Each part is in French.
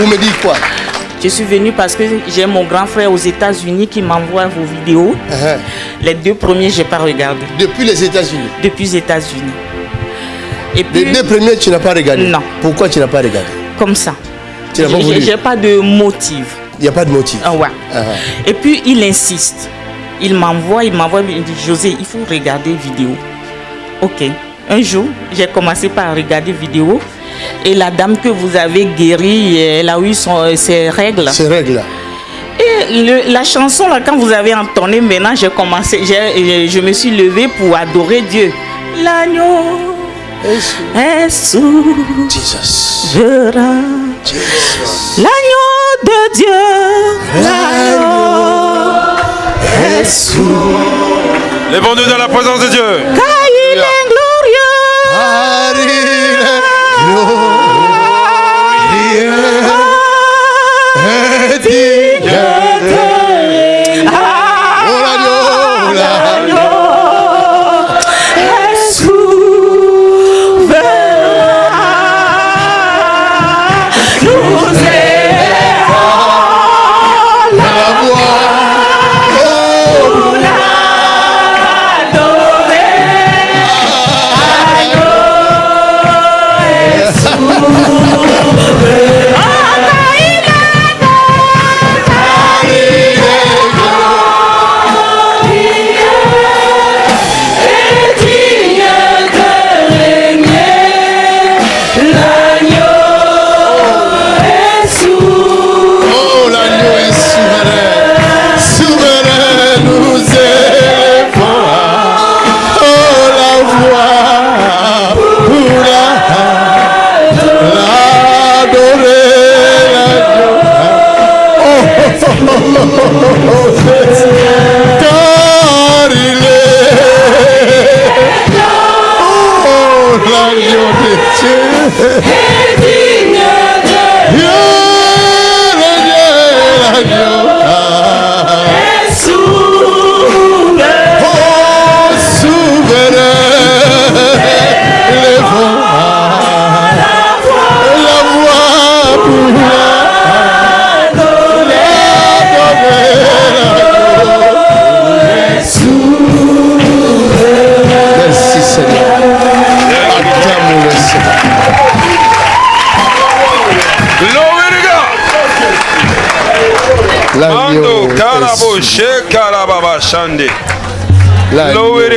Vous me dites quoi? Je suis venue parce que j'ai mon grand frère aux États-Unis qui m'envoie vos vidéos. Uh-huh. Les deux premiers, je n'ai pas regardé. Depuis les États-Unis? Depuis les États-Unis. Et puis, Les deux premiers, tu n'as pas regardé? Non. Pourquoi tu n'as pas regardé? Comme ça. Tu n'as pas voulu? J'ai pas de motif. Il n'y a pas de motif? Ah ouais. Uh-huh. Et puis il insiste. Il m'envoie, il m'envoie, il me dit José, il faut regarder vidéo. Ok. Un jour, j'ai commencé par regarder vidéo et la dame que vous avez guérie, elle a eu son, euh, ses règles. Ces règles-là. Et le- la chanson là, quand vous avez entonné, maintenant j'ai commencé, j'ai- je me suis levée pour adorer Dieu. L'agneau est souverain. Jesus. L'agneau de Dieu, l'agneau est souverain. Lèvons-nous dans la présence de Dieu. Car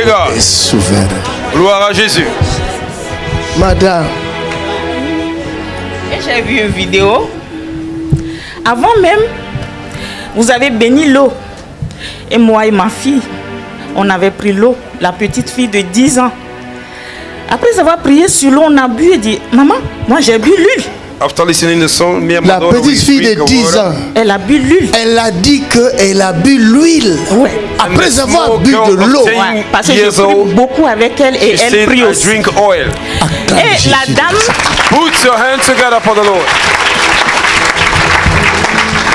God. est souverain. Gloire à Jésus. Madame, Et j'ai vu une vidéo. Avant même, vous avez béni l'eau. Et moi et ma fille, on avait pris l'eau, la petite fille de 10 ans. Après avoir prié sur l'eau, on a bu et dit, maman, moi j'ai bu l'huile. After listening to the song, me and my la petite fille drink de the 10 water. ans, Elle a bu l'huile. elle a dit qu'elle a bu l'huile. Ouais. Après avoir bu girl de l'eau. Ouais, parce que prie old, beaucoup avec elle et elle said, prie aussi. drink oil. Et la dame. Put your hands together for the Lord.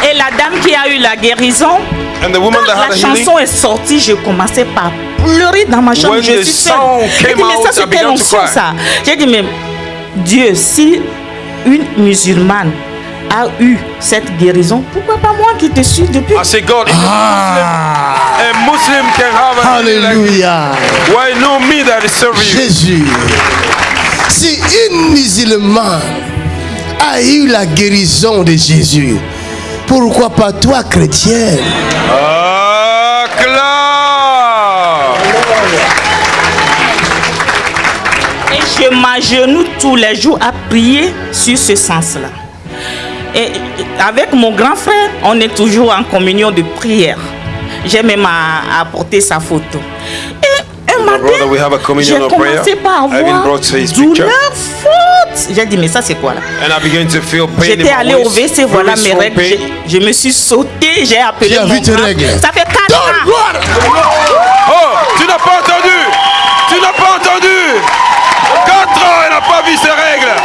et la dame qui a eu la guérison, And the woman quand that had la a healing, chanson est sortie, je commençais par pleurer dans ma chambre. When Je suis seule. J'ai dit, mais ça c'est quelle onction ça? J'ai dit, mais Dieu, si une musulmane a eu cette guérison, pourquoi pas moi qui te suis depuis? I say, God, if a Muslim can have a healing like Alléluia. why no me that is serving? You? Jésus. Si une musulmane a eu la guérison de Jésus, pourquoi pas toi, chrétienne Acclame. Je m'agenouille tous les jours à prier sur ce sens-là. Et et avec mon grand frère, on est toujours en communion de prière. J'ai même à- apporté sa photo. Et un matin, brother, we have a communion j'ai commencé par avoir brought his douleur picture. forte. J'ai dit, mais ça c'est quoi là? And I began to feel pain in J'étais my allée au. WC, voilà mes règles. Je me suis sautée, j'ai appelé mon vu tes grand- règles Ça fait 4 ans. Oh, tu n'as pas entendu Tu n'as pas entendu 4 ans, elle n'a pas vu ses règles.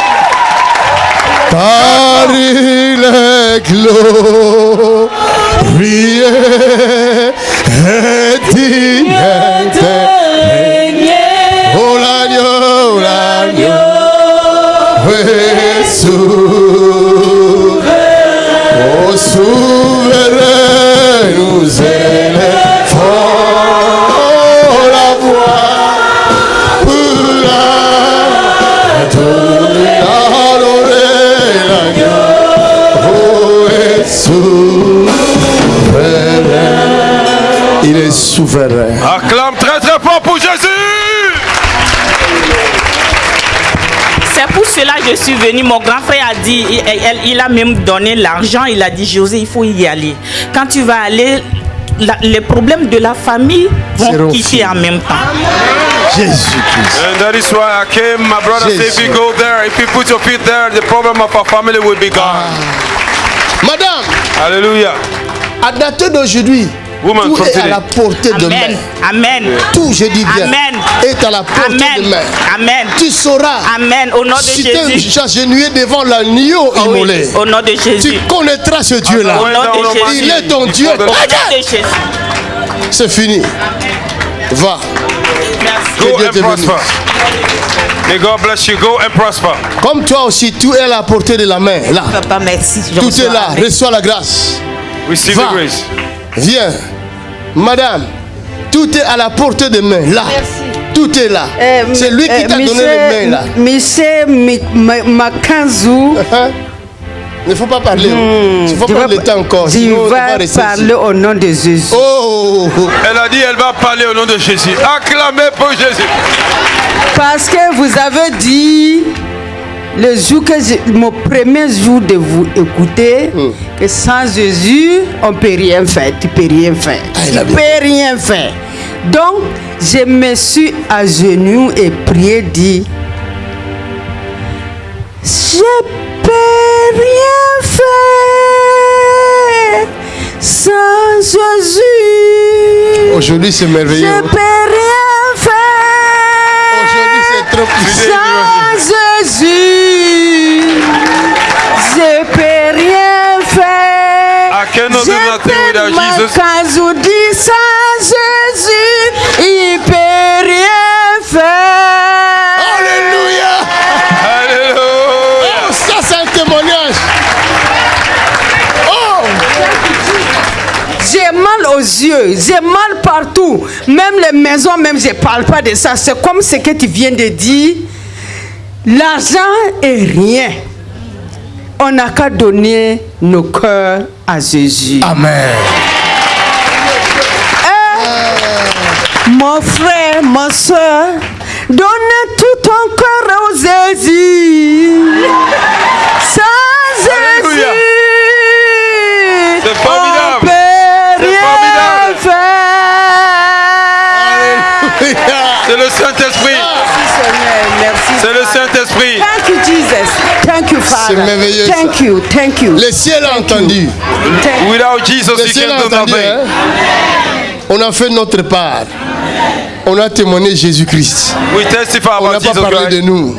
Car il est glorieux et digne est souverain. Acclame très très fort pour Jésus. C'est pour cela que je suis venu. Mon grand frère a dit, il, il- a même donné l'argent. Il a dit, José, il faut y aller. Quand tu vas aller, la- les problèmes de la famille vont quitter en même temps. Jésus-Christ. And that is why I came, my brother said, if you go there, if you put your feet there, the problem of our family will be gone. Madame, Hallelujah. à dater d'aujourd'hui, Woman, tout est à la portée de main. Amen. Tout, je dis bien, Amen. est à la portée de Amen. main. Amen. Tu sauras Amen. Au nom de si tu Jésus. es agenouillé devant l'agneau Oh oui, immolé. Au nom de Tu Jésus. connaîtras ce Dieu-là. Au nom de Jésus. Il est ton Dieu. Au nom de Jésus. C'est fini. Va. Merci. Que Go Dieu and te bénisse. prosper. May God bless you. Go and prosper. Comme toi aussi, tout est à la portée de la main. Là. Papa, merci. Tout est là. Reçois la grâce. Receive Va. the grace. Viens. Madame, tout est à la portée de main. Là. Tout est là. Euh, C'est lui qui euh, t'a donné les mains là. Monsieur Makanzou? Il ne faut pas parler. Il ne faut vais- le temps encore. je sinon on va parler ici. au nom de Jésus. Oh, Elle a dit elle va parler au nom de Jésus. Acclamez pour Jésus. Parce que vous avez dit, le jour que j'ai- mon premier jour de vous écouter, Hmm. que sans Jésus, on ne peut rien faire. Tu peux rien faire. Ah, tu bien. peux rien faire. Donc, je me suis à genoux et prié, dit, je peux rien faire sans Jésus. aujourd'hui c'est merveilleux. Je peux rien faire. Sans Jésus, je peux rien faire. I cannot do nothing without Jesus. Quand je dis sans Jésus, il peut rien faire. Alléluia. Alléluia. Oh, ça c'est un témoignage. Oh, J'ai mal aux yeux, j'ai mal partout. Même les maisons, même je ne parle pas de ça. C'est comme ce que tu viens de dire. L'argent est rien. On n'a qu'à donner nos cœurs à Jésus. Amen. Mon frère, ma soeur, donne tout ton cœur au Jésus. Sans Thank you Father. merveilleux, Thank you, thank you. Le ciel a entendu. Without Jesus, Le ciel a can do entendu. nothing. hein. On a fait notre part. On a témoigné Jésus-Christ. We testify On n'a pas parlé de nous.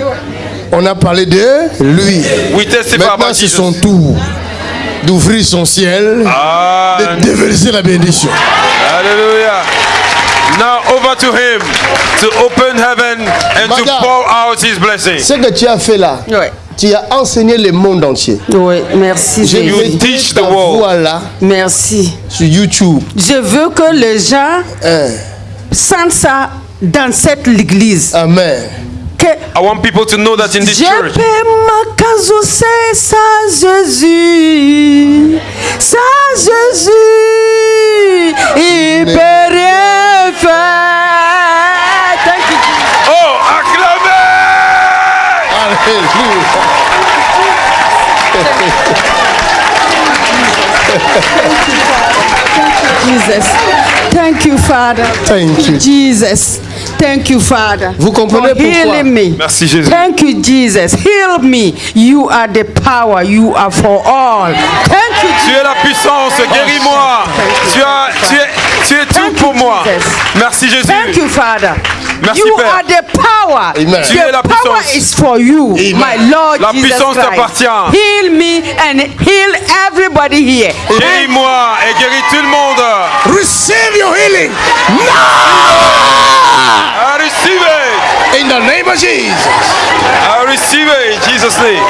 On a parlé de lui. We testify Maintenant, c'est son tour d'ouvrir son ciel, Ah, de déverser la bénédiction. hallelujah. Now over to him to open heaven and to Madame. pour out his blessing. Ce que tu as fait là, Ouais. Tu as enseigné le monde entier. Oui, merci You Jésus. teach the world. voix là Merci. sur YouTube. Je veux que les gens Hein. sentent ça dans cette église. Amen. Que I want people to know that in this je church, peux Jésus. Sans Jésus, il peut Jesus. Thank you, Father. Thank you. Jesus. Thank you, Father. Vous comprenez for pourquoi? healing me. Merci Jésus. Thank you, Jesus. Heal me. You are the power. You are for all. Thank you, Tu es la puissance, guéris-moi. Tu, as, tu, es, tu es tout Thank pour you, moi. Jesus. Merci Jésus. Thank you, Father. Merci, you Père. are the power. Amen. Tu es The la power puissance. is for you, Amen. my Lord La Jesus puissance Christ. t'appartient. Heal me and heal everybody here. Guéris-moi et guéris tout le monde. Receive your healing. I receive it. In In the name of Jesus. I receive it in Jesus' name.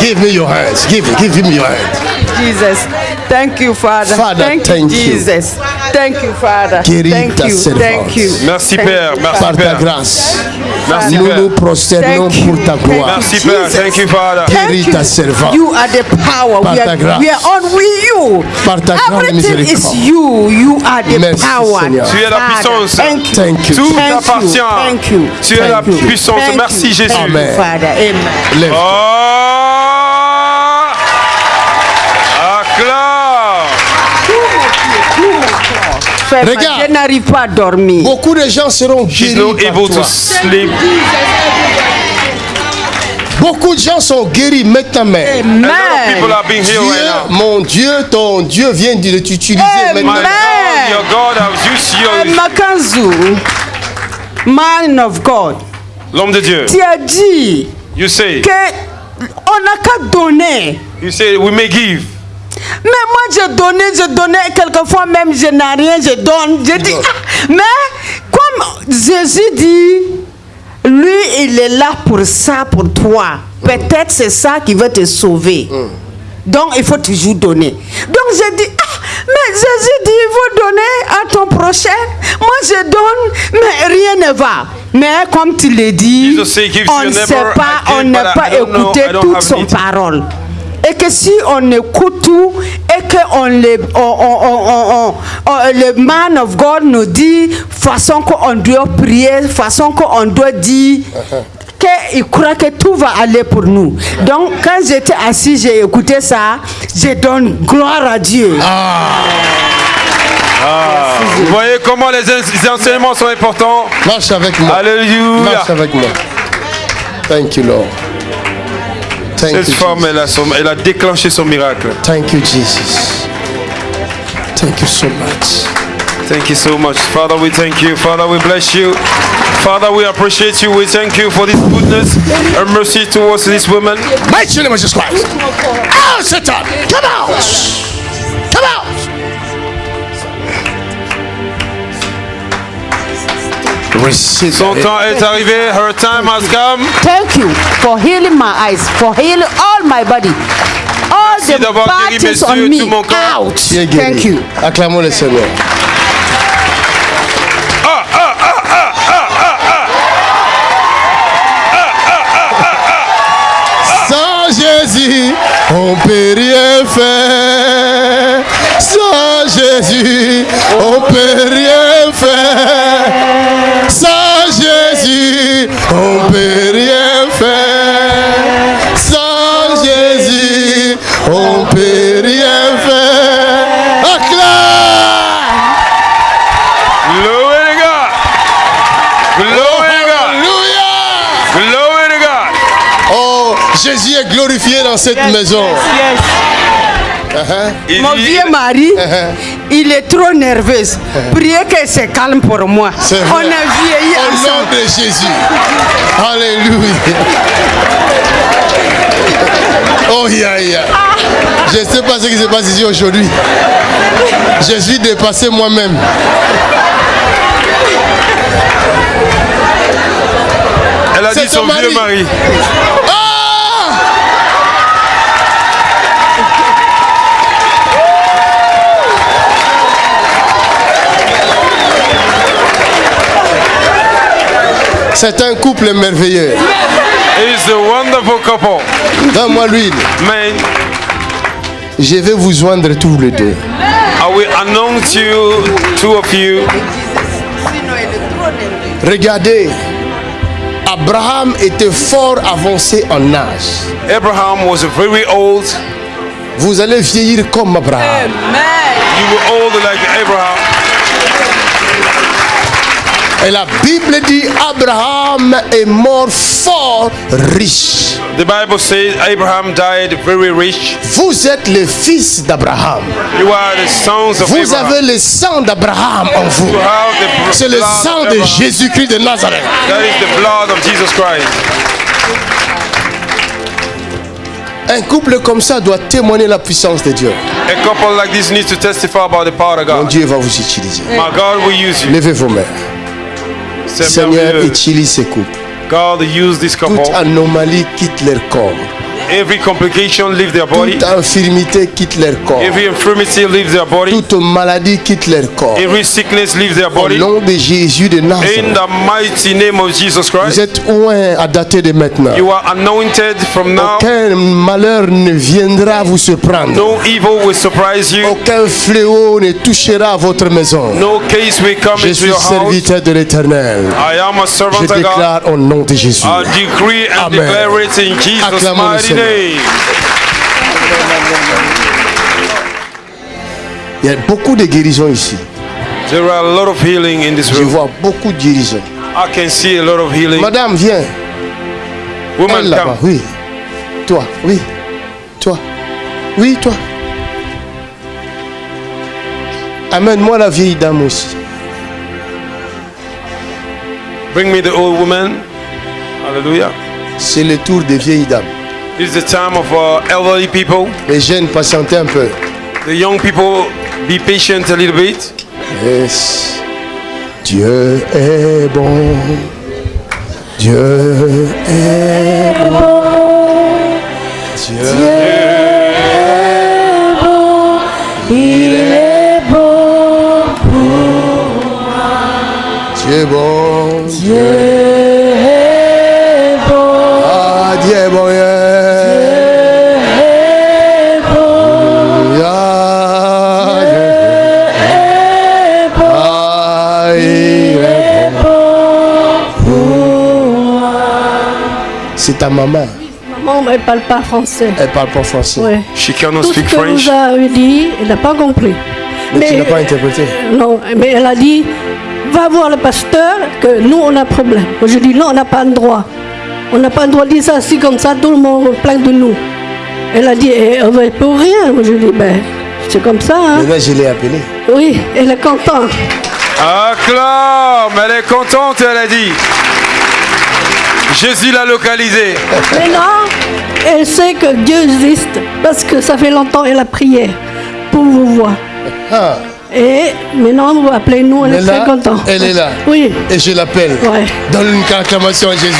Give me your hands. Give give him your hands. Jesus. Thank you, Father. Father, thank, thank you, you. Jesus. Thank you, Father. Guéris thank ta you. servante. Thank you. Merci, Thank Père. you, Merci, Par ta Père. grâce. Merci, Nous nous Père. prosternons Thank you. pour ta Thank gloire. Merci, Père. Thank you, Father. Thank Guéris you. ta servante. You are the power. Par we, ta are, grâce. we are on with you. Par ta grande Everything is you. You are the Merci, power. Seigneur. Tu es la puissance. Thank you. Thank you. Tout Thank you. t'appartient. Thank you. Tu es la Thank you. puissance. Thank Merci, you. Jésus. Thank you, Amen. Father. Amen. Lève. Oh Acclame Regarde. Je n'arrive pas à dormir. Beaucoup de gens seront guéris not par able toi. to sleep. Beaucoup de gens sont guéris maintenant. people Amen. Dieu, mon Dieu, ton Dieu vient de t'utiliser Amen. Maintenant. God, your God has used Eh. Makanzu, man of God, L'homme de Dieu. tu as dit You say, que on n'a qu'à donner. you say, we may give. Mais moi, je donnais, je donnais, quelquefois même, je n'ai rien, je donne. Je dis, ah, mais comme Jésus dit, lui, il est là pour ça, pour toi. Peut-être c'est ça qui va te sauver. Donc, il faut toujours donner. Donc, j'ai dit, ah, mais Jésus dit, il faut donner à ton prochain. Moi, je donne, mais rien ne va. Mais comme tu l'as dit, on ne sait pas, on n'a pas écouté I don't toute have son parole. Et que si on écoute tout et qu'on le, on, on- on- on- on- le man of God nous dit façon qu'on doit prier, façon qu'on doit dire qu'il croit que tout va aller pour nous. Donc quand j'étais assis, j'ai écouté ça, je donne gloire à Dieu. Vous voyez comment les, en- les enseignements sont importants? Marche avec moi. Alléluia. Marche avec moi. Thank you, Lord. Thank you, Cette femme, Jesus. elle a, son- elle a déclenché son miracle. Thank you, Jesus. Thank you so much. Thank you so much. Father, we thank you. Father, we bless you. Father, we appreciate you. We thank you for this goodness and mercy towards this woman. Mighty name of Jesus Christ. Out, Satan. Come out. Receive Son temps est arrivé. Her time has come. Thank you for healing my eyes, for healing all my body. All Merci the things on me tout mon corps. out. Thank you. Acclamons le Seigneur. Sans Jésus, on peut rien faire. Jésus, on peut rien faire. Sans Jésus, on peut rien faire. Sans Jésus, on peut rien faire. Acclame! Glory to God. Glory to God. Glory to God. Oh, Jésus est glorifié dans cette maison. Il Mon vieux mari, Uh-huh. il est trop nerveux. Priez que c'est calme pour moi. On a vieilli Au nom ensemble. de Jésus. Alléluia. Oh, ya, ya. Je ne sais pas ce qui se passe ici aujourd'hui. Je suis dépassé moi-même. Elle a C'est dit son ton vieux mari. mari. Ah! C'est un couple merveilleux. He's a wonderful couple. Donne-moi l'huile. Man, Je vais vous joindre tous les deux. I will announce you, two of you. Regardez, Abraham était fort avancé en âge. Abraham was very old. Vous allez vieillir comme Abraham. You were old like Abraham. Et la Bible dit Abraham est mort fort riche. The Bible says Abraham died very rich. Vous êtes les fils d'Abraham. You are the sons of Vous Abraham. avez le sang d'Abraham en vous. You have the br- C'est le sang de. Jésus-Christ de Nazareth. That is the blood of Jesus Christ. Un couple comme ça doit témoigner la puissance de Dieu. A couple like this needs to testify about the power of Mon God. Dieu va vous utiliser. My God will use you. Levez vos mains. Seigneur, utilise ces couples. God use this couple. Toute anomalie quitte leur corps. Every complication leave their body. Toute infirmité quitte leur corps. Every infirmity leaves their body. Toute maladie quitte leur corps. Every sickness leaves their Au body. nom de Jésus de In Nazareth. the mighty name of Jesus Vous Christ. êtes loin à dater de maintenant. You are anointed from now. Aucun malheur ne viendra vous surprendre. No evil will surprise you. Aucun fléau ne touchera votre maison. No case will come Je into suis your house. serviteur de l'éternel. I am a Je servant of God. déclare au nom de Jésus. I decree and Amen. declare it in Jesus' mighty Il y a beaucoup de guérisons ici. There are a lot of healing in this Je vois beaucoup de guérisons. I can see a lot of healing. Madame, viens. Woman, come. oui. Toi, oui. Toi. Oui, toi. Amène-moi la vieille dame aussi. Bring me the old woman. Hallelujah. C'est le tour des vieilles dames. This is the time of uh, elderly people. Les jeunes, patientez un peu. The young people, be patient a little bit. Yes. Dieu est bon. Dieu est bon. Dieu Il est bon, Dieu est bon. Dieu ta maman. Maman, elle parle pas français. Elle parle pas français. Ouais. She cannot Tout ce speak que French. vous avez dit, elle n'a pas compris. Mais, tu n'as pas interprété. Non, mais elle a dit, va voir le pasteur, que nous, on a problème. Moi, je dis, non, on n'a pas le droit. On n'a pas le droit de dire ça assis comme ça, tout le monde plaint de nous. Elle a dit, eh, on va pour rien. Moi, je dis, ben, c'est comme ça. Hein. Maintenant, je l'ai appelé. Oui, elle est contente. Acclame, elle est contente, elle a dit. Jésus l'a localisée. Maintenant, elle sait que Dieu existe, parce que ça fait longtemps qu'elle a prié pour vous voir. Ah, Et maintenant, vous appelez-nous, elle elle est est très là. contente. Elle est là. Oui. Et je l'appelle. Ouais. Donne une acclamation à Jésus.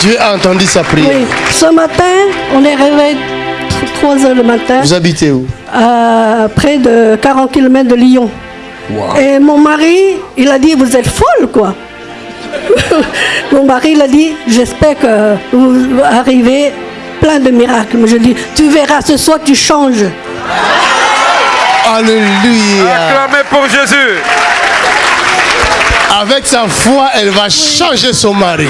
Dieu a entendu sa prière. Oui. Ce matin, on est réveillé 3 heures le matin, Vous habitez où? À près de 40 km de Lyon. Wow. Et mon mari, il a dit, vous êtes folle, quoi. Mon mari, il a dit, j'espère que vous arrivez plein de miracles. Mais je dis, tu verras, ce soir, tu changes. Alléluia. Acclamez pour Jésus. Avec sa foi, elle va changer son mari.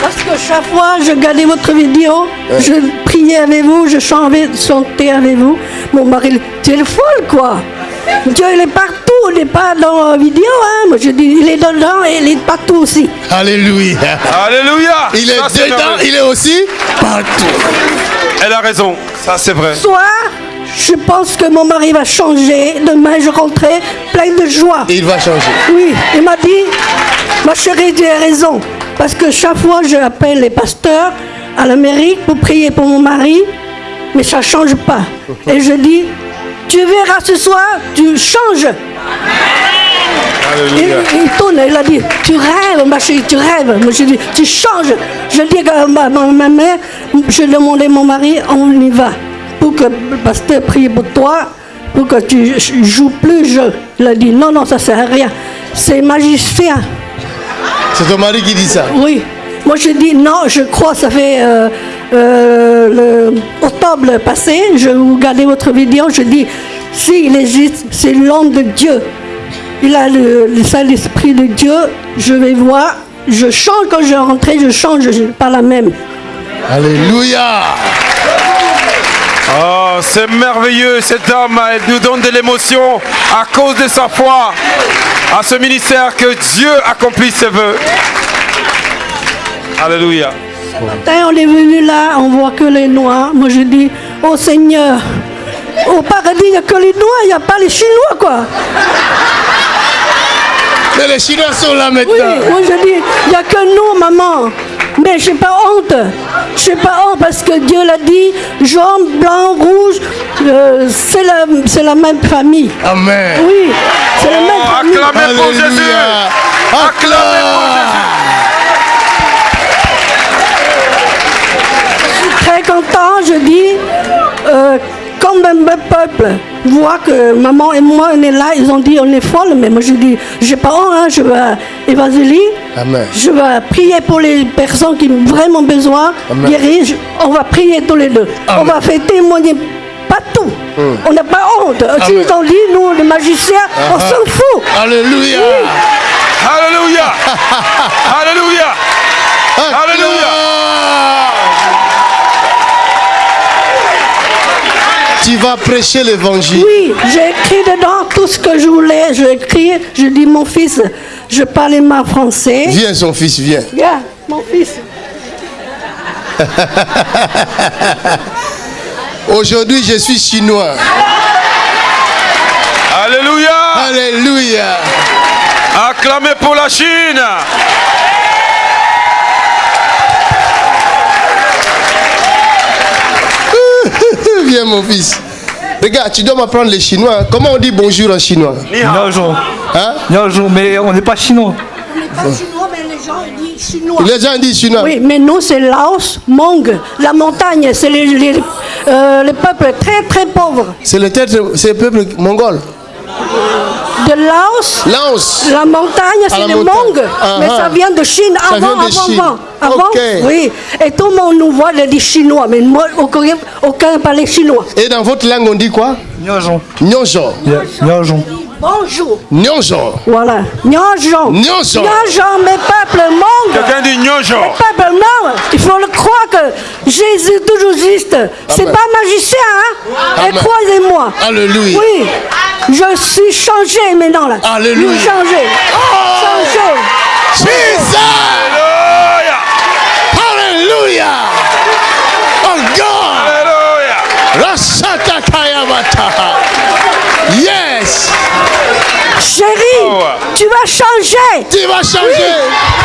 Parce que chaque fois, je regardais votre vidéo, je priais avec vous, je chantais, chantais avec vous. Mon mari, tu es folle, quoi. Dieu, il est partout, il n'est pas dans la vidéo. Hein. Moi, je dis, il est dedans et il est partout aussi. Alléluia. Alléluia. Il est Ça, dedans, il est aussi partout. Elle a raison. Ça, c'est vrai. Soir, je pense que mon mari va changer. Demain, je rentrerai plein de joie. Il va changer. Oui, il m'a dit, ma chérie, tu as raison. Parce que chaque fois, je appelle les pasteurs à l'Amérique pour prier pour mon mari, mais ça ne change pas. Et je dis, tu verras ce soir, tu changes. Il, tourne, il a dit, tu rêves, ma chérie, tu rêves. Moi, je dis, tu changes. Je dis à ma, ma- mère, je demandais à mon mari, on y va. Pour que le pasteur prie pour toi, pour que tu joues plus jeu. Il a dit, non, non, ça ne sert à rien. C'est magicien. C'est ton mari qui dit ça. Oui. Moi, je dis non, je crois, ça fait euh, euh, octobre passé, je regardais votre vidéo, je dis, s'il existe, c'est l'homme de Dieu. Il a le, le Saint-Esprit de Dieu, je vais voir, je change quand je rentre, je change, je suis pas la même. Alléluia. Oh, c'est merveilleux. Cette dame, elle nous donne de l'émotion à cause de sa foi à ce ministère que Dieu accomplisse ses voeux. Alléluia. Matin, on est venu là, on voit que les Noirs. Moi, je dis, oh Seigneur, au paradis, il n'y a que les Noirs, il n'y a pas les Chinois, quoi. Mais les Chinois sont là Oui, maintenant. moi je dis, il n'y a que nous, maman. Mais j'ai pas honte. J'ai pas honte parce que Dieu l'a dit, jaune, blanc, rouge, euh, c'est la, c'est la même famille. Amen. Oui, c'est la même Oh, famille. acclamez pour Jésus. Acclamez pour très même peuple voit que maman et moi, on est là, ils ont dit on est folle, mais moi je dis, j'ai pas honte, hein, je vais évangéliser, Amen. je vais prier pour les personnes qui ont vraiment besoin, Amen. guérir, je- on va prier tous les deux, on va faire témoigner partout, on n'a pas honte, si ils ont dit, nous les magiciens, on Ah. s'en fout. Alléluia. Alléluia. Alléluia. Alléluia. Tu vas prêcher l'évangile. Oui, j'ai écrit dedans tout ce que je voulais. J'ai écrit, je dis mon fils, je parlais ma français. Viens, son fils, viens. Viens, mon fils. Aujourd'hui, je suis chinois. Alléluia. Alléluia. Acclamez pour la Chine. Viens, mon fils. Regarde, tu dois m'apprendre les chinois. Comment on dit bonjour en chinois Niaozhong. Hein Niaozhong, mais on n'est pas chinois. Pas chinois, mais les gens disent chinois. Les gens disent chinois. Oui, mais nous, c'est Laos, Mong. La montagne, c'est les, les, euh, les peuples très, très pauvres. C'est le tête, c'est le peuple mongol. De Laos, Laos. la montagne, c'est montagne. Mong. Ah, mais ah. ça vient de Chine, Ça avant, vient de avant, Chine. avant. Avant, oui. Et tout le monde nous voit, il dit chinois. Mais moi, aucun, aucun parlait chinois. Et dans votre langue, on dit quoi? Niaozhong. Bonjour. Nyonjo. Voilà. Nyonjon. Nyonjon. Nyonjon, mes peuples Mong. Quelqu'un dit Nyonjo. Peuple non, il faut le croire que Jésus toujours juste. C'est pas magicien, hein? Et croyez-moi. Alléluia. Oui, je suis changé maintenant là. Alléluia. Je suis changé. Changé. Jesus. Alléluia. Hallelujah. Oh God. Alléluia. Rasata Kayamata. Yes. Chérie, Oh. Tu vas changer. Tu vas changer.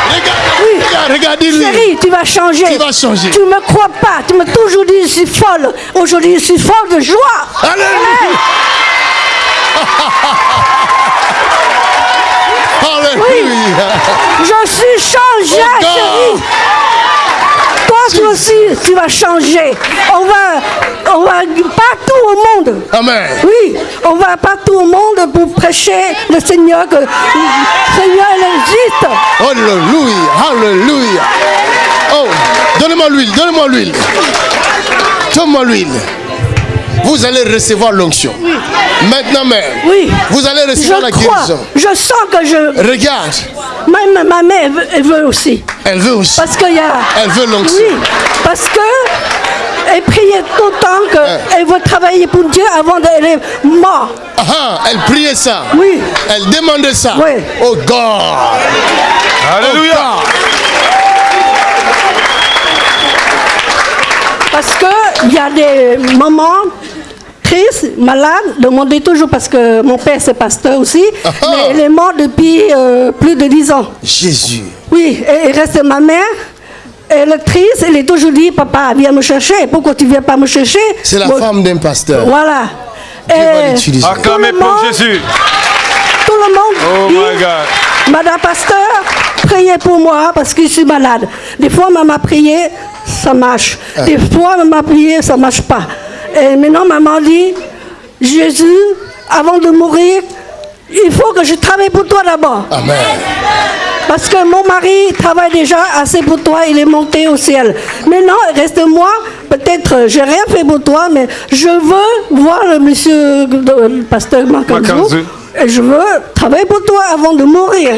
Regarde, Oui. regarde, regardez-lui. Chérie, tu vas changer. Tu vas changer. Tu me crois pas. Tu m'as toujours dit je suis folle. Aujourd'hui, je suis folle de joie. Alléluia. Alléluia. Je suis changée, Oh chérie. Toi, aussi, tu vas changer. On va, on va partout au monde. Amen. Oui, on va partout au monde pour prêcher le Seigneur, que le Seigneur existe. Alléluia. Alléluia. Oh, donnez-moi l'huile, donnez-moi l'huile. Donne-moi l'huile. Vous allez recevoir l'onction. Maintenant même. Oui. Vous allez Je recevoir la crois, guérison. je sens que je. Regarde, Même ma mère elle veut, elle veut aussi. elle veut aussi. Parce qu'il y a. Elle veut l'onction. Oui, parce que. Elle priait tout le temps qu'elle veut travailler pour Dieu avant d'elle est morte. Ah, ah, elle priait ça. Oui. Elle demandait ça. Oui. Oh God. Alléluia. Oh Parce qu'il y a des mamans tristes, malades, demandez toujours, parce que mon père c'est pasteur aussi, Ah ah. mais il est mort depuis euh, plus de 10 ans. Jésus. Oui, et il reste ma mère. Elle est triste, elle est toujours dit, papa, viens me chercher. Pourquoi tu viens pas me chercher? C'est la femme d'un pasteur. Voilà. Et. Acclamez Tout le pour monde- Jésus. tout le monde Oh dit, my God. Madame Pasteur, priez pour moi parce que je suis malade. Des fois, maman a prié, ça marche. Ah. Des fois, maman a prié, ça marche pas. Et maintenant, maman dit, Jésus, avant de mourir, il faut que je travaille pour toi d'abord. Amen. Parce que mon mari travaille déjà assez pour toi, il est monté au ciel. Maintenant, reste moi, peut-être, euh, j'ai rien fait pour toi, mais je veux voir le monsieur, le le pasteur Makanzu. et je veux travailler pour toi avant de mourir.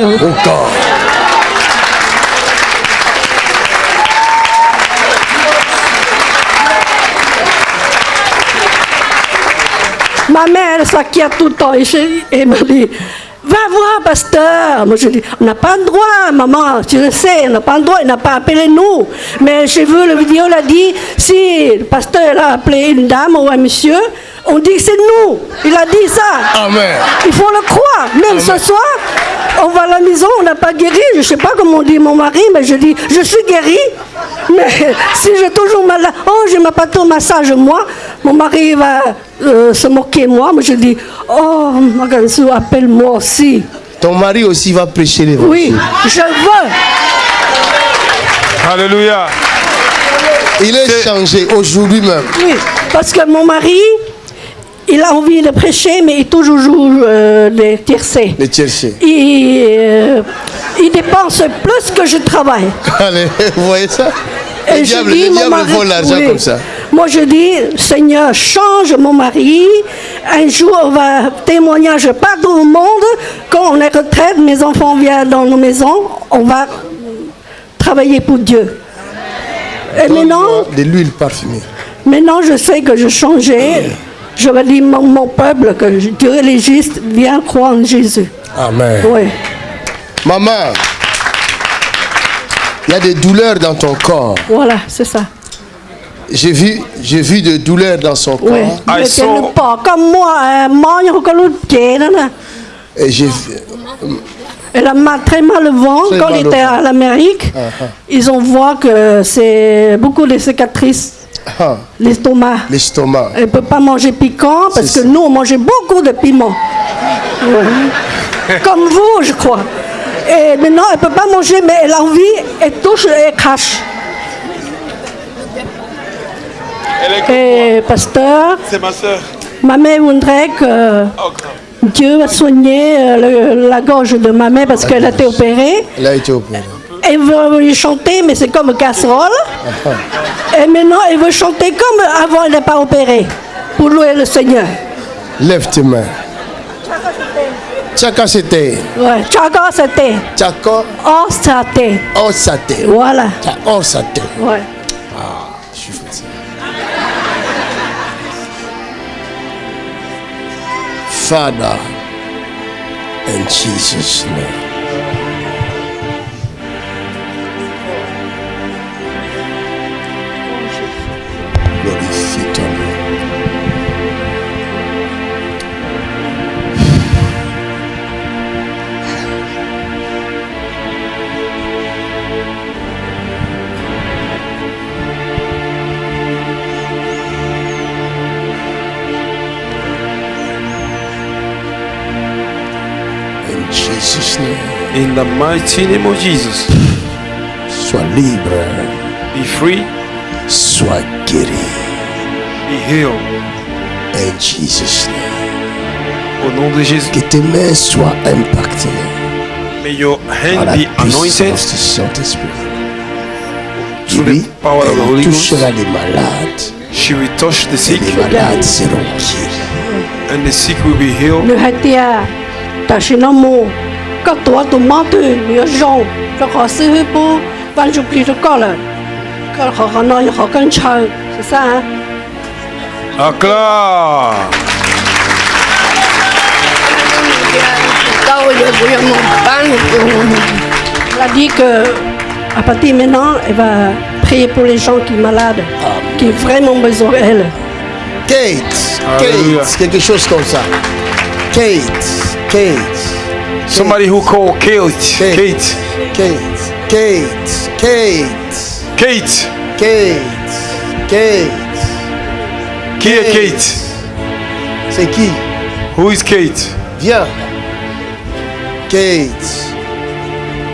Elle s'inquiète tout le temps. Et je- elle me dit, va voir, pasteur. Moi, je dis, on n'a pas le droit, maman, tu le sais, on n'a pas le droit, il n'a pas appelé nous. Mais j'ai vu la vidéo, elle a dit, si le pasteur a appelé une dame ou un monsieur, On dit c'est nous. Il a dit ça. Amen. Il faut le croire. Même ce soir, on va à la maison, on n'a pas guéri. Je ne sais pas comment dit mon mari, mais je dis, je suis guéri. Mais si j'ai toujours mal, oh, je m'as pas ton massage, moi, mon mari va euh, se moquer de moi. Mais je dis, oh, Magansou, appelle-moi aussi. Ton mari aussi va prêcher l'évangile. Oui, je veux. Alléluia. Il est changé aujourd'hui même. Oui, parce que mon mari, il a envie de prêcher, mais il toujours joue euh, des tiercés. Les. Il, euh, il dépense plus que je travaille. Allez, vous voyez ça? Le Et je diable, dis, le mon diable mari- vole l'argent oui. comme ça. Moi, je dis, Seigneur, change mon mari. Un jour, on va témoignage partout au monde. Quand on est retraite, mes enfants viennent dans nos maisons, on va travailler pour Dieu. Et maintenant, De l'huile parfumée. maintenant, je sais que je changeais. Je vais dire mon, mon peuple que Dieu est légiste, viens croire en Jésus. Amen. Oui. Maman, il y a des douleurs dans ton corps. Voilà, c'est ça. J'ai vu, j'ai vu des douleurs dans son corps. Oui. I Mais saw- il. Et j'ai vu. Elle a mal- très mal ventre. Très Quand au était à l'Amérique, ils ont vu que c'est beaucoup de cicatrices, Ah, l'estomac. l'estomac. Elle ne peut pas manger piquant parce que ça. nous, on mangeait beaucoup de piment. Ouais. Comme vous, je crois. Et maintenant, elle ne peut pas manger, mais elle a envie, elle touche et elle crache. Et pasteur, C'est ma soeur. ma mère voudrait que Dieu va soigner euh, le- la gorge de ma mère parce qu'elle a été opérée. Elle a été opérée. Elle veut lui chanter, mais c'est comme casserole. Et maintenant, elle veut chanter comme avant, elle n'est pas opérée. Pour louer le Seigneur. Lève tes mains. Tchaka c'était. Ouais. Tchaga, c'était. Tchako, Oh, c'était. oh. Voilà. Oh. Ouais. Father, in Jesus' name. In the mighty name of Jesus. Sois libre. Be free. Sois guéri. Be healed. In Jesus' name. Au nom de Jésus. Que tes mains soient impactées May your hand be anointed puissance du Saint-Esprit. through Lui, the power of the Holy elle Ghost. touchera les malades. She will touch the Et sick les malades seront guéris. and the sick will be healed. Le Quand toi, crois que c'est pour. Quand je prie le corps. Quand on a un chai. C'est ça, hein? Acclame. Elle a dit que à partir de maintenant, elle va prier pour les gens qui sont malades, qui ont vraiment besoin d'elle. Kate. Kate, quelque chose comme ça. Kate, Kate, Somebody who called Kate. Kate. Kate. Kate, Kate, Kate, Kate. Kate. Qui est Kate? C'est qui? Who is Kate? Viens. Kate.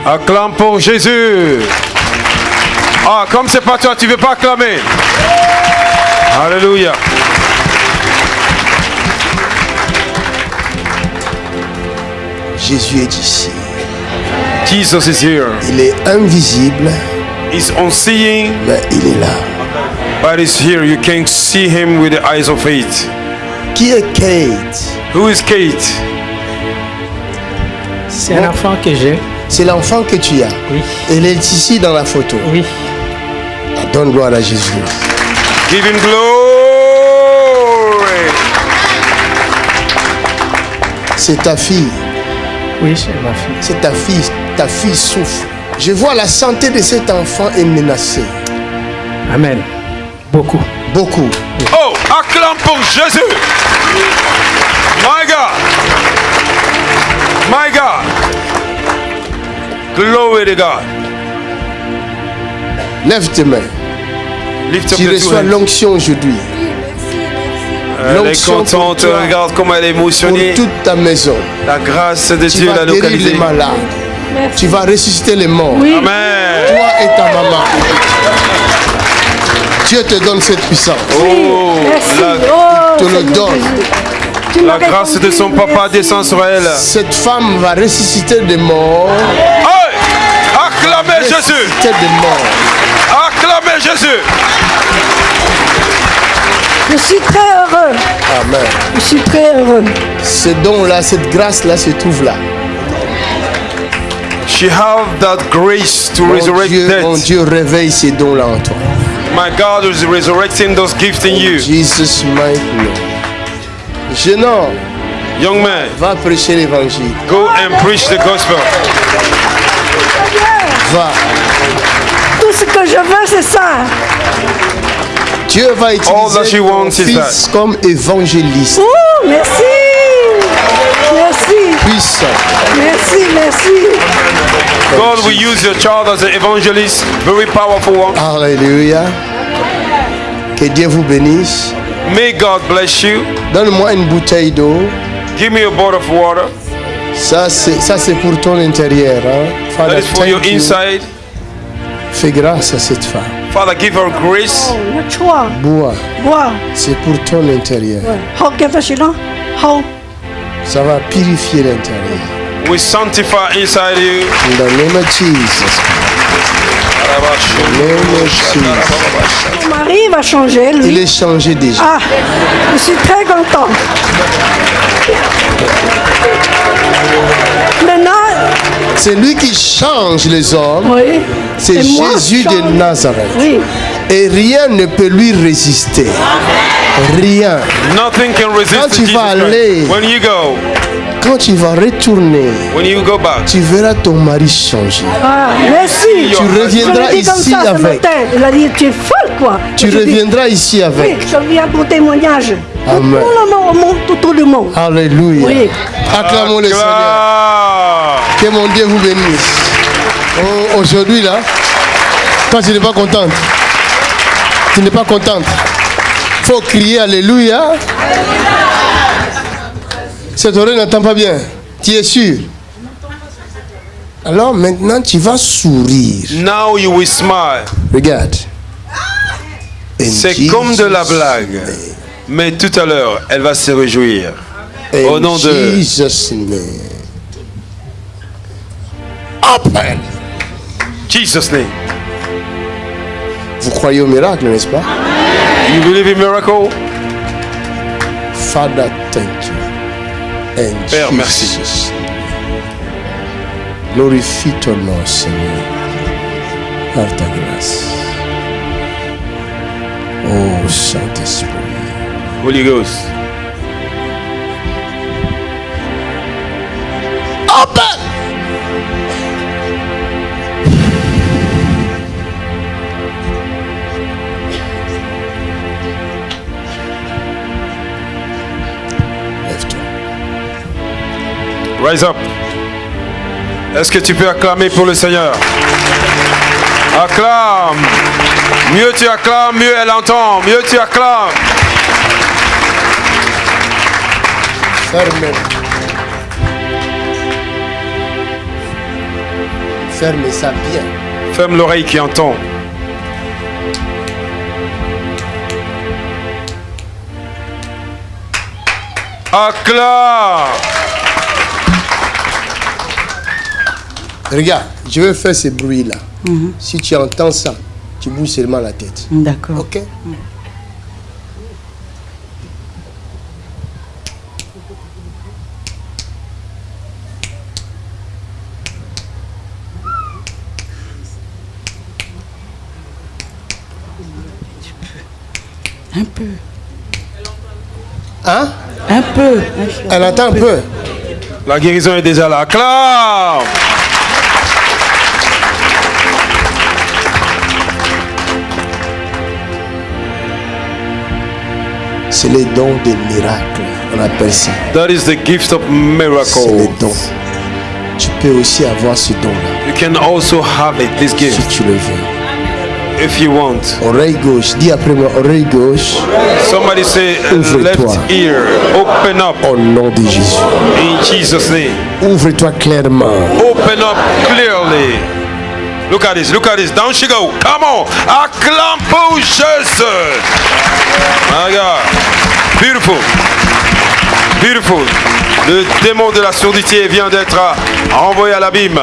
Acclame pour Jésus. Ah, comme c'est pas toi, tu veux pas acclamer. Alléluia. Jésus est ici. Jesus is here. Il est invisible, He's unseeing, mais il est là. but he's here. You can see him with the eyes of faith. Qui est Kate? Who is Kate? C'est un enfant que j'ai. C'est l'enfant que tu as. Oui. Elle est ici dans la photo. Oui. Ah, Donne gloire à Jésus. Give him glory. C'est ta fille. Oui, c'est ma fille. C'est ta fille. Ta fille souffre. Je vois la santé de cet enfant est menacée. Amen. Beaucoup. Beaucoup. Oh, acclame pour Jésus. My God. My God. Glory to God. Lève tes mains. Lift up Tu reçois l'onction aujourd'hui Elle est l'onction pour contente, toi. regarde comment elle est pour émotionnée. toute ta maison. La grâce de Tu Dieu l'a localisée. les malades. Tu vas ressusciter les morts. Amen. Toi et ta maman. Dieu te donne cette puissance. Oh, Merci. la, Oh, te le donne. La grâce de son papa merci. descend sur elle. Cette femme va ressusciter des morts. Hey! Acclamez Jésus. Ressusciter des morts. Acclamez Jésus. Je suis très heureux. Amen. Je suis très heureux. Ce don-là, cette grâce-là se trouve là. She have that grace to Mon resurrect Dieu, mon. Dieu, réveille ces dons-là en toi. My God is resurrecting those gifts in you. Jesus mighty name. Jeune homme, Young man, va prêcher l'évangile. go and preach the gospel. Va. Tout ce que je veux, c'est ça. Dieu va All that she utiliser ton wants is fils comme évangéliste. Ouh, merci. Merci. Puissant. Merci, merci. God will use your child as an evangelist, very powerful one. Alléluia. Que Dieu vous bénisse. May God bless you. Donne-moi une bouteille d'eau. Give me a bottle of water. Ça, c'est, ça, c'est pour ton intérieur. Hein? That Father, is for your you. inside. Fais grâce à cette femme. Father, give her grace. Bois. Bois. C'est pour ton intérieur. Ça va purifier l'intérieur. We sanctify inside you. In the name of Jesus. Mon mari va changer, Il lui. est changé déjà. Ah, je suis très content. Maintenant, C'est lui qui change les hommes. oui. C'est Jésus de Nazareth. Oui. Et rien ne peut lui résister. Rien. Nothing can resist Quand tu vas aller- When you go, Quand tu vas retourner, when you go back, tu verras ton mari changer. Ah, merci. Tu reviendras comme ici ce avec. matin. Il a dit, tu es folle, quoi. Tu Je dis, reviendras ici Oui, avec. je viens pour témoignage. Amen. Tout le monde, au monde, tout, tout le monde. Alléluia. Oui. Acclamons le Seigneur. Acclame. Que mon Dieu vous bénisse. Oh, Aujourd'hui, là, quand tu n'es pas contente, tu n'es pas contente, faut crier Alléluia. Cette oreille n'entend pas bien. Tu es sûr? Alors maintenant, tu vas sourire. Now you will smile. Regarde. C'est comme de la blague. name. Mais tout à l'heure, elle va se réjouir. In Au nom de- Jesus' name. Open. Jesus' name. Vous croyez au miracle, n'est-ce pas? You believe in miracle? Father, thank you. And Père, merci. Jesus. Glorifie ton nom, Seigneur, par ta grâce. Oh, Saint-Esprit. Holy Ghost. Open! Rise up. Est-ce que tu peux acclamer pour le Seigneur? Acclame. Mieux tu acclames, mieux elle entend. Mieux tu acclames. Ferme. Ferme ça bien. Ferme l'oreille qui entend. Acclame. Regarde, je vais faire ce bruit-là. Si tu entends ça, tu bouges seulement la tête. D'accord. Ok Un peu. Hein? Un peu. Elle entend un peu. La guérison est déjà là. Acclame. C'est les dons des miracles. On appelle ça. That is the gift of C'est miracles. dons. Tu peux aussi avoir ce don-là You can also have it, this si gift, tu le veux. if you want. Oreille gauche. Dis après moi, oreille gauche. Somebody say uh, Ouvre-toi. left ear, open up Au nom de Jésus. in Jesus' name. Ouvre-toi clairement. Open up clearly. Look at this, look at this. Down she go. Come on. Acclame pour Jésus. My God. Beautiful. Beautiful. Le démon de la surdité vient d'être envoyé à l'abîme.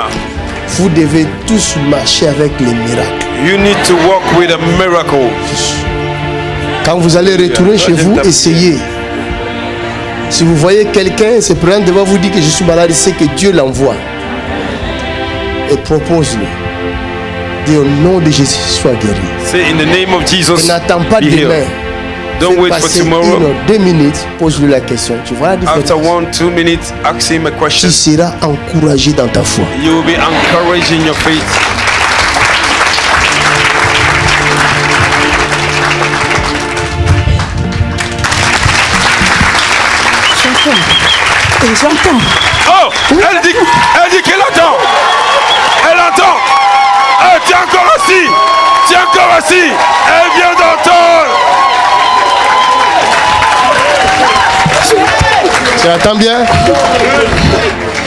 Vous devez tous marcher avec les miracles. You need to walk with a miracle. Quand vous allez retourner chez vous, essayez. Si vous voyez quelqu'un se prendre devant vous dire que je suis malade, c'est que Dieu l'envoie. Et propose-le. Dis au nom de Jésus, sois guéri. Say in the name of Jesus, Et n'attends pas be demain. healed. Don't wait for une tomorrow. ou deux minutes, pose-lui la question. Tu vois la différence. After one, two minutes, ask him a question. Tu seras encouragé dans ta foi. You will be encouraged in your faith. Et j'entends. Oh, elle dit, elle dit qu'elle entend. Elle entend. Tiens encore assis. Tiens encore assis. Elle vient d'entendre. Tu attends bien?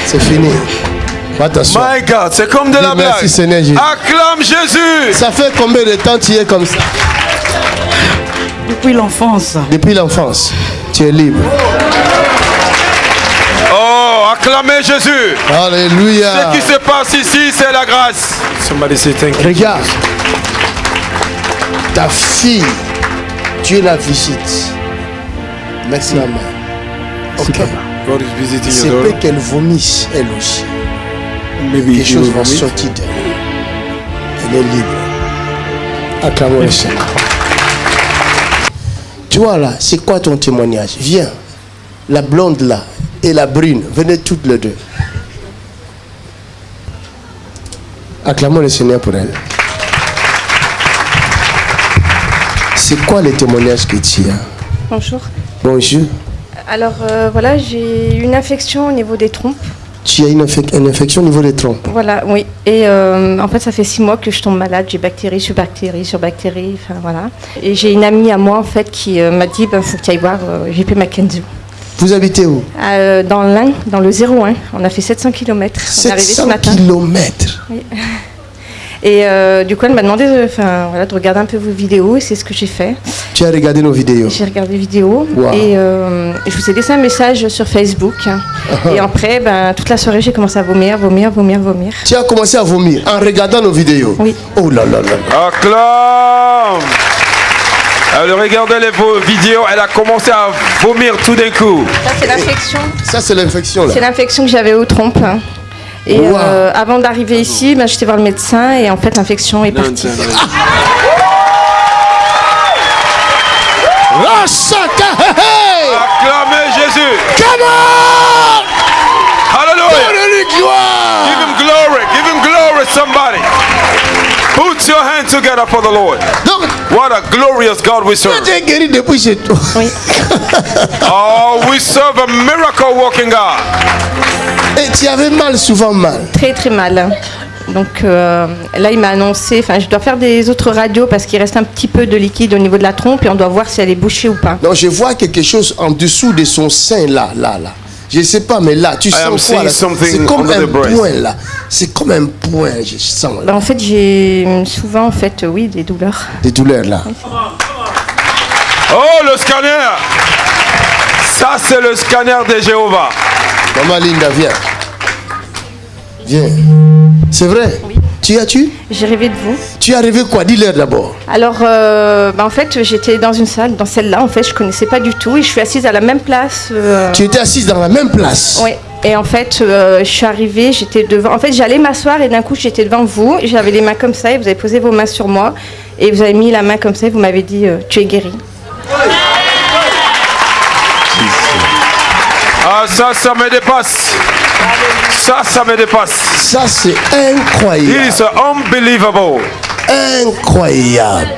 C'est fini. My God, c'est comme de la Dis merci, blague. Seigneur Jésus. Acclame Jésus. Ça fait combien de temps tu es comme ça? Depuis l'enfance. Depuis l'enfance. Tu es libre. Acclamez Jésus. Alléluia. Ce qui se passe ici, c'est la grâce. Somebody say thank you. Regarde. Ta fille, Dieu la visite. Merci maman. Ok. God is visiting C'est your peut qu'elle vomisse elle aussi. Maybe Quelque chose va sortir d'elle. Elle est libre. Acclamons le Seigneur. Tu vois là, c'est quoi ton témoignage? Viens. La blonde là et la brune, venez toutes les deux. Acclamons le Seigneur pour elle. C'est quoi les témoignages que tu as? Bonjour. Bonjour. Alors euh, voilà, j'ai une infection au niveau des trompes. Tu as une, infec- une infection au niveau des troncs. Voilà, oui. Et euh, en fait, ça fait six mois que je tombe malade. J'ai bactérie sur bactérie sur bactérie. Enfin voilà. Et j'ai une amie à moi en fait qui euh, m'a dit, ben faut que tu ailles voir JP Mackenzie. Vous habitez où Euh, dans l'Ain, dans le 01. On a fait 700 km. On est arrivé ce 700 matin. kilomètres. Et euh, du coup, elle m'a demandé de, enfin, voilà, de regarder un peu vos vidéos et c'est ce que j'ai fait. Tu as regardé nos vidéos. J'ai regardé les vidéos Wow. et euh, je vous ai laissé un message sur Facebook. et après, ben, toute la soirée, j'ai commencé à vomir, vomir, vomir, vomir. Tu as commencé à vomir en regardant nos vidéos. Oui. Oh là là là. là. Acclame. Elle regardait les vidéos, elle a commencé à vomir tout d'un coup. Ça, c'est l'infection. Ça, c'est l'infection là. C'est l'infection que j'avais aux trompes. Et Wow. euh, avant d'arriver ici, ben, j'étais voir le médecin et en fait, l'infection est partie. Acclamez Jésus. Come on! Hallelujah. Give him glory. Give him glory, somebody. Put your hands together for the Lord. Donc, What a glorious God we serve. tu es guéri depuis chez toi. Oui. Oh, we serve a miracle working God. Et tu avais mal, souvent mal. Très très mal. Donc euh, là, il m'a annoncé, enfin, je dois faire des autres radios parce qu'il reste un petit peu de liquide au niveau de la trompe et on doit voir si elle est bouchée ou pas. Donc, je vois quelque chose en dessous de son sein là, là, là. Je ne sais pas, mais là, tu sens quoi C'est comme un point là. C'est comme un point, je sens Bah, là. en fait, j'ai souvent, en fait, euh, oui, des douleurs. Des douleurs là. Oh, le scanner. Ça, c'est le scanner de Jéhovah. Maman Linda, viens. Viens. C'est vrai? Tu as-tu J'ai rêvé de vous. Tu as rêvé quoi? Dis-leur d'abord. Alors, euh, bah, en fait, j'étais dans une salle, dans celle-là, en fait, je connaissais pas du tout et je suis assise à la même place. euh, Tu étais assise dans la même place? Oui. Et en fait, euh, je suis arrivée, j'étais devant. En fait, j'allais m'asseoir et d'un coup, j'étais devant vous. J'avais les mains comme ça et vous avez posé vos mains sur moi et vous avez mis la main comme ça et vous m'avez dit euh, Tu es guéri. Ah, ça, ça me dépasse. Ça, ça me dépasse. Ça, c'est It incroyable. is unbelievable. Incroyable.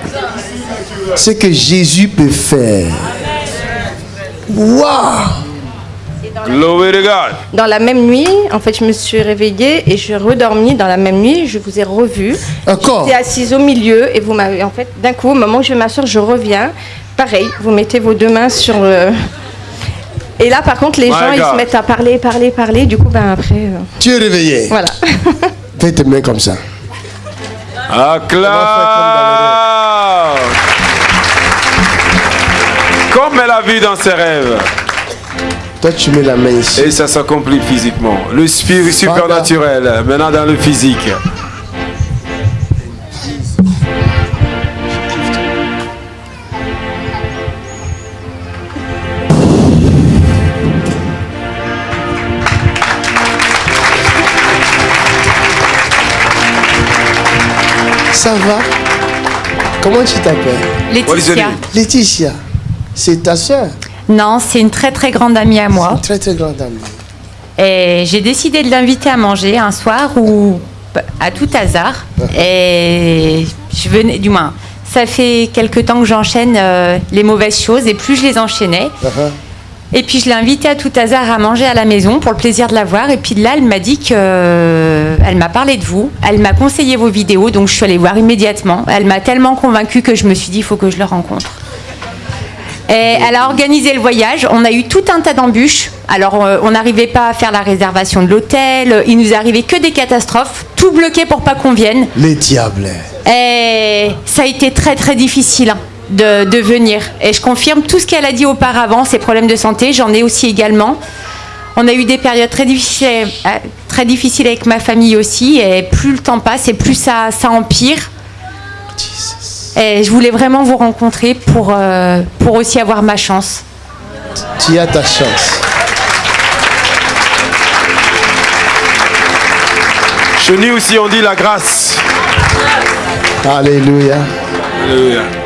Ce que Jésus peut faire. Waouh Glory to God. Dans la même nuit, en fait, je me suis réveillée et je suis redormie dans la même nuit. Je vous ai revu. Encore J'étais assise au milieu et vous m'avez, en fait, d'un coup, au moment où je vais m'asseoir, je reviens. Pareil, vous mettez vos deux mains sur le. Et là, par contre, les My gens, ils se mettent à parler, parler, parler. Du coup, ben après. euh, Tu es réveillé. Voilà. Fais tes mains comme ça. Acclame. Comme elle a vu dans ses rêves. Toi, tu mets la main ici. Et ça s'accomplit physiquement. Le spirit supernaturel, maintenant dans le physique. Ça va Comment tu t'appelles Laetitia. Laetitia. C'est ta soeur. Non, c'est une très très grande amie à moi. Très très grande amie. Et j'ai décidé de l'inviter à manger un soir où, à tout hasard, et je venais, du moins, ça fait quelque temps que j'enchaîne euh, les mauvaises choses et plus je les enchaînais. Et puis je l'ai invitée à tout hasard à manger à la maison pour le plaisir de la voir. Et puis là, elle m'a dit que, euh, elle m'a parlé de vous, elle m'a conseillé vos vidéos, donc je suis allée voir immédiatement. Elle m'a tellement convaincue que je me suis dit, il faut que je le rencontre. Et elle a organisé le voyage. On a eu tout un tas d'embûches. Alors, euh, on n'arrivait pas à faire la réservation de l'hôtel. Il nous arrivait que des catastrophes. Tout bloqué pour pas qu'on vienne. Les diables. Et ça a été très très difficile hein, de, de venir. Et je confirme tout ce qu'elle a dit auparavant, ces problèmes de santé, j'en ai aussi également. On a eu des périodes très difficiles, euh, très difficiles avec ma famille aussi. Et plus le temps passe et plus ça, ça empire. Et je voulais vraiment vous rencontrer pour, euh, pour aussi avoir ma chance. Tu as ta chance. Chez nous aussi, on dit la grâce. Alléluia. Alléluia.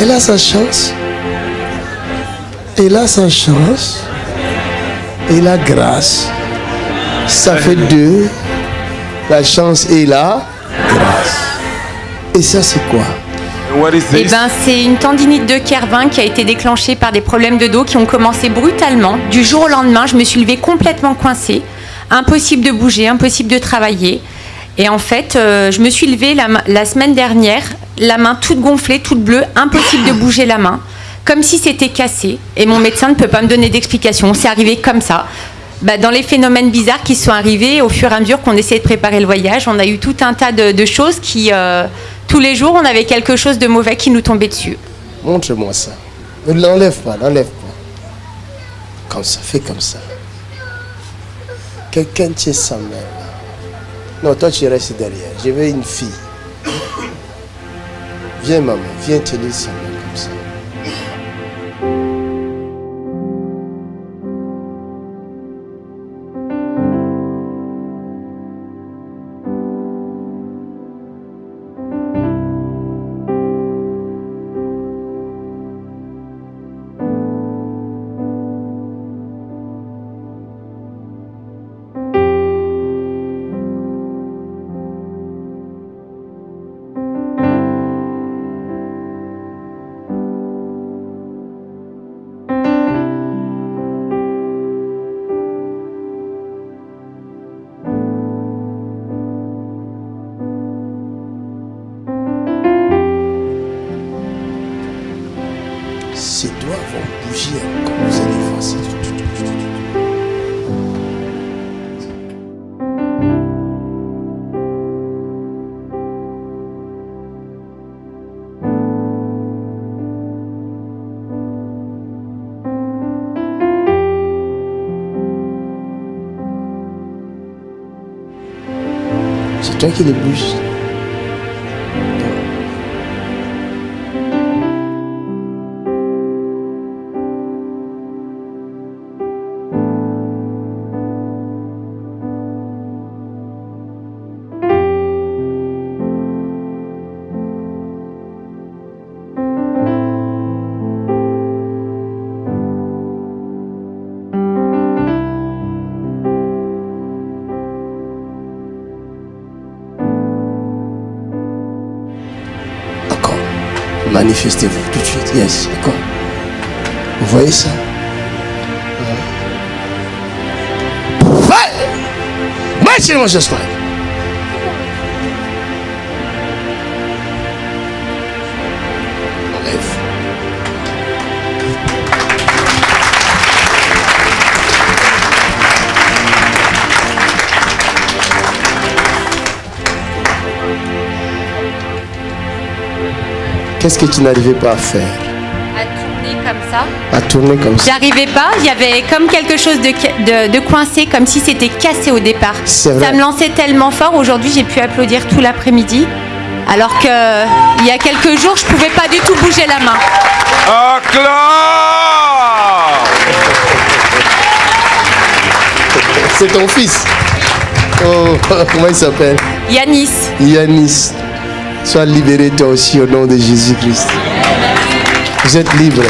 Elle a sa chance. Elle a sa chance. Et la grâce. Ça fait deux. La chance et la grâce. Et ça, c'est quoi? What is Eh this? ben, c'est une tendinite de Kervin qui a été déclenchée par des problèmes de dos qui ont commencé brutalement. Du jour au lendemain, je me suis levée complètement coincée. Impossible de bouger, impossible de travailler. Et en fait, euh, je me suis levée la semaine dernière, la main toute gonflée, toute bleue, impossible de bouger la main, comme si c'était cassé. Et mon médecin ne peut pas me donner d'explication. C'est arrivé comme ça. Bah, dans les phénomènes bizarres qui sont arrivés au fur et à mesure qu'on essayait de préparer le voyage, on a eu tout un tas de, choses qui, euh, tous les jours, on avait quelque chose de mauvais qui nous tombait dessus. Montre-moi ça. Ne l'enlève pas, l'enlève pas. Comme ça, fais comme ça. Quelqu'un tient sa main. Non, toi tu restes derrière. Je veux une fille. Viens maman, viens tenir sa C'est toi qui manifestez-vous tout de suite. Yes, d'accord. Vous voyez ça? Vai! Mete, irmão Jesus Cristo. Qu'est-ce que tu n'arrivais pas à faire? À tourner comme ça. À tourner comme ça. J'arrivais pas, il y avait comme quelque chose de, de, de coincé, comme si c'était cassé au départ. C'est vrai. Ça me lançait tellement fort. Aujourd'hui, j'ai pu applaudir tout l'après-midi. Alors que il y a quelques jours, je pouvais pas du tout bouger la main. C'est ton fils. Oh, comment il s'appelle? Yanis, Yanis. Sois libéré toi aussi au nom de Jésus-Christ. Vous êtes libre.